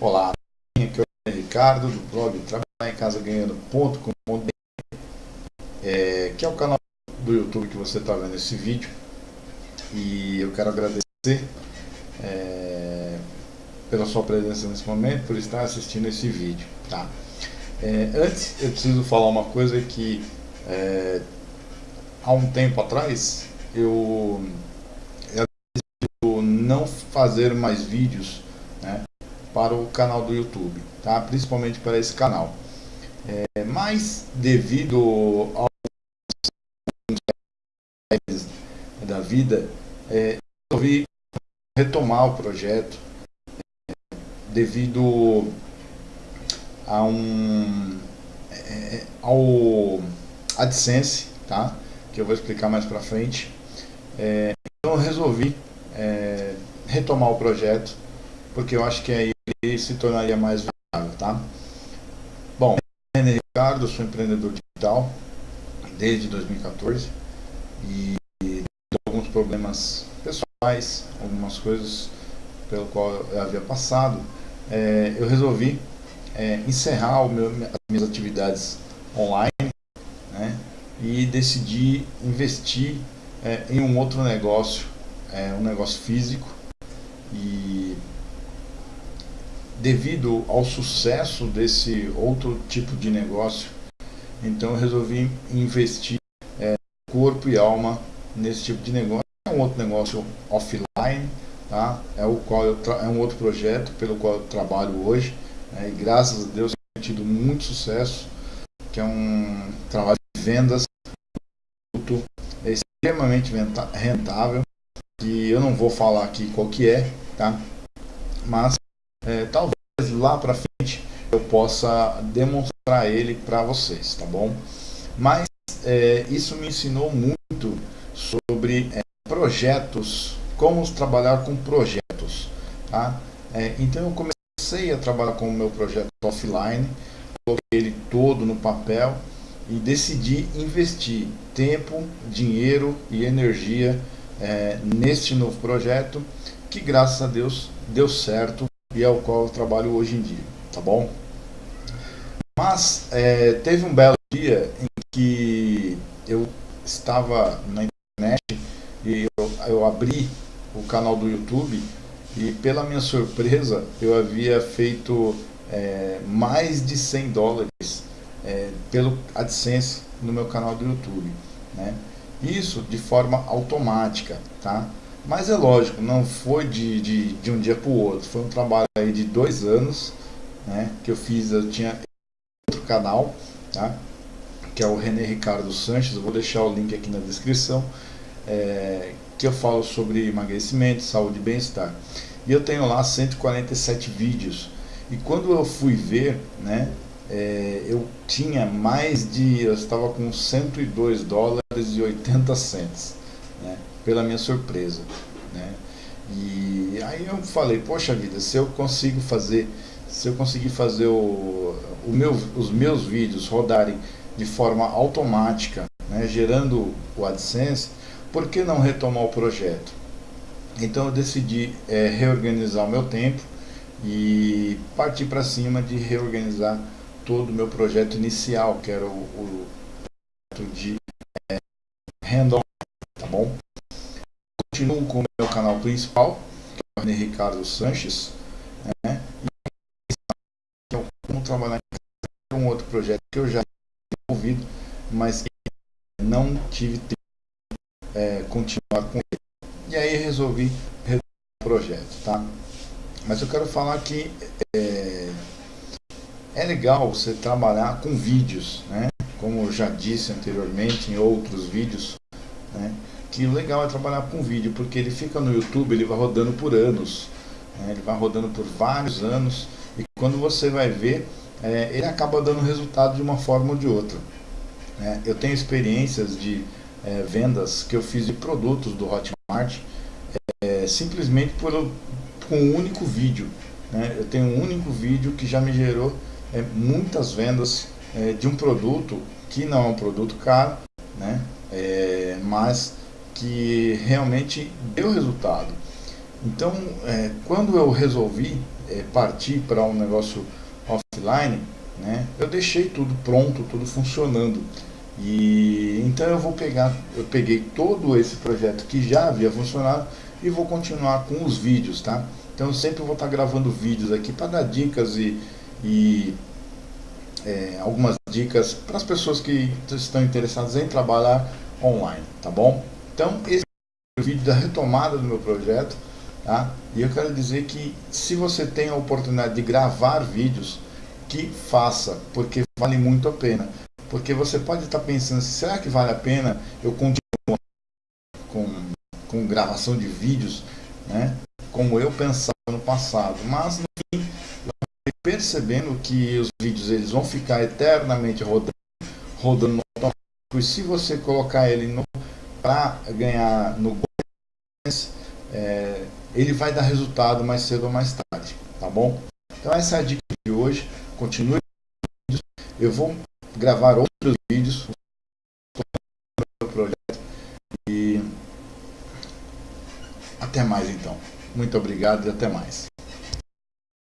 Olá, aqui é o Ricardo do blog Trabalhar em Casa Ganhando.com.br é, que é o canal do YouTube que você está vendo esse vídeo e eu quero agradecer é, pela sua presença nesse momento, por estar assistindo esse vídeo, tá? É, antes eu preciso falar uma coisa que é, há um tempo atrás eu, eu não fazer mais vídeos para o canal do YouTube, tá? principalmente para esse canal. É, mas devido ao da vida, é, resolvi retomar o projeto é, devido a um é, ao AdSense, tá? que eu vou explicar mais para frente. É, então eu resolvi é, retomar o projeto, porque eu acho que aí ele se tornaria mais viável. Tá? Bom, eu sou Ricardo, sou empreendedor digital desde 2014 e alguns problemas pessoais, algumas coisas pelo qual eu havia passado, é, eu resolvi é, encerrar meu, as minhas atividades online né, e decidi investir é, em um outro negócio, é, um negócio físico e devido ao sucesso desse outro tipo de negócio, então eu resolvi investir é, corpo e alma nesse tipo de negócio. É um outro negócio offline, tá? é, o qual é um outro projeto pelo qual eu trabalho hoje né? e graças a Deus tenho tido muito sucesso, que é um trabalho de vendas é extremamente rentável e eu não vou falar aqui qual que é, tá? mas é, talvez lá para frente eu possa demonstrar ele para vocês, tá bom? Mas é, isso me ensinou muito sobre é, projetos, como trabalhar com projetos. Tá? É, então eu comecei a trabalhar com o meu projeto offline, coloquei ele todo no papel e decidi investir tempo, dinheiro e energia é, neste novo projeto que graças a Deus deu certo e é o qual eu trabalho hoje em dia, tá bom? Mas é, teve um belo dia em que eu estava na internet e eu, eu abri o canal do YouTube e pela minha surpresa eu havia feito é, mais de 100 dólares é, pelo AdSense no meu canal do YouTube. Né? Isso de forma automática, tá? Mas é lógico, não foi de, de, de um dia para o outro, foi um trabalho aí de dois anos né, que eu fiz, eu tinha outro canal, tá? que é o René Ricardo Sanches, eu vou deixar o link aqui na descrição, é, que eu falo sobre emagrecimento, saúde e bem-estar. E eu tenho lá 147 vídeos. E quando eu fui ver, né, é, eu tinha mais de, eu estava com 102 dólares e 80 cents, né, pela minha surpresa. Né. E aí eu falei, poxa vida, se eu consigo fazer, se eu conseguir fazer o, o meu, os meus vídeos rodarem de forma automática, né, gerando o AdSense, por que não retomar o projeto? Então eu decidi é, reorganizar o meu tempo e partir para cima de reorganizar todo o meu projeto inicial, que era o, o projeto de é, renda tá bom? Continuo com o meu canal principal, que é o Ricardo Sanches, né? E como trabalhar em um outro projeto que eu já envolvido, mas não tive tempo é, continuar com ele. E aí resolvi retomar o projeto, tá? Mas eu quero falar que é, é legal você trabalhar com vídeos, né? Como eu já disse anteriormente em outros vídeos, né? Que o legal é trabalhar com vídeo, porque ele fica no YouTube, ele vai rodando por anos, né? ele vai rodando por vários anos, e quando você vai ver, é, ele acaba dando resultado de uma forma ou de outra. Né? Eu tenho experiências de é, vendas que eu fiz de produtos do Hotmart é, simplesmente por, com um único vídeo. Né? Eu tenho um único vídeo que já me gerou é, muitas vendas é, de um produto que não é um produto caro, né? Mas que realmente deu resultado. Então, é, quando eu resolvi é, partir para um negócio offline, né, eu deixei tudo pronto, tudo funcionando. E então eu vou pegar, eu peguei todo esse projeto que já havia funcionado e vou continuar com os vídeos, tá? Então eu sempre vou estar gravando vídeos aqui para dar dicas e, e é, algumas dicas para as pessoas que estão interessadas em trabalhar online, tá bom? Então esse é o vídeo da retomada do meu projeto, tá? E eu quero dizer que se você tem a oportunidade de gravar vídeos, que faça, porque vale muito a pena. Porque você pode estar pensando, será que vale a pena eu continuar com, com gravação de vídeos, né? Como eu pensava no passado. Mas, no fim, percebendo que os vídeos eles vão ficar eternamente rodando, rodando no automático. E se você colocar ele para ganhar no é, ele vai dar resultado mais cedo ou mais tarde, tá bom? Então essa é a dica de hoje. Continue. Eu vou gravar outros vídeos do projeto e até mais então. Muito obrigado e até mais.